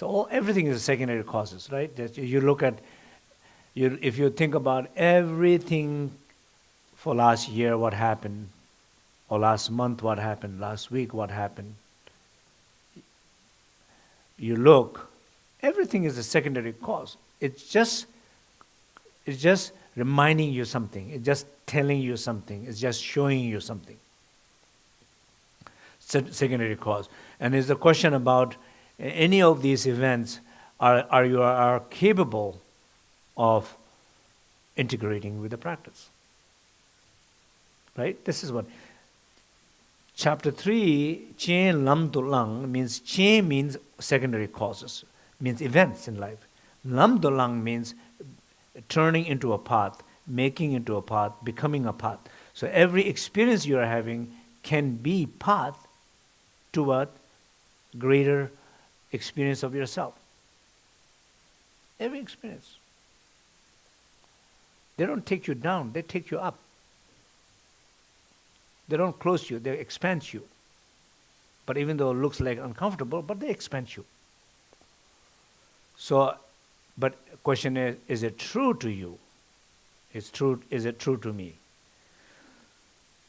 So all, everything is a secondary causes, right? That you look at, you, if you think about everything for last year, what happened, or last month, what happened, last week, what happened, you look, everything is a secondary cause. It's just, it's just reminding you something. It's just telling you something. It's just showing you something. secondary cause. And it's a question about any of these events, are, are you are capable of integrating with the practice? Right? This is what chapter 3, Chen Lam Tu Lang means Chen means secondary causes, means events in life. Lam Tu Lang means turning into a path, making into a path, becoming a path. So every experience you are having can be path toward greater experience of yourself. Every experience. They don't take you down, they take you up. They don't close you, they expand you. But even though it looks like uncomfortable, but they expand you. So, but question is, is it true to you? Is true, is it true to me?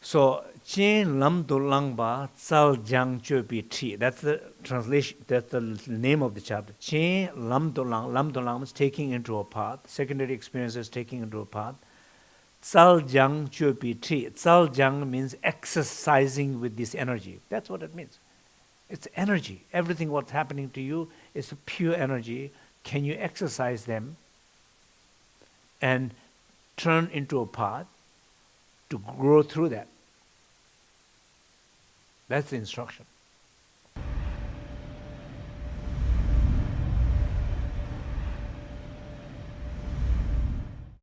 So Chen Lam Do Lang Ba Tsal Jang Chö Pi Thi. That's the translation, that's the name of the chapter. Chen Lam Do Lang, Lam Do Lang is taking into a path, secondary experiences taking into a path. Tsal Jang Chö Pi Thi. Tsal Jang means exercising with this energy. That's what it means. It's energy. Everything what's happening to you is pure energy. Can you exercise them and turn into a path? To grow through that? That's the instruction.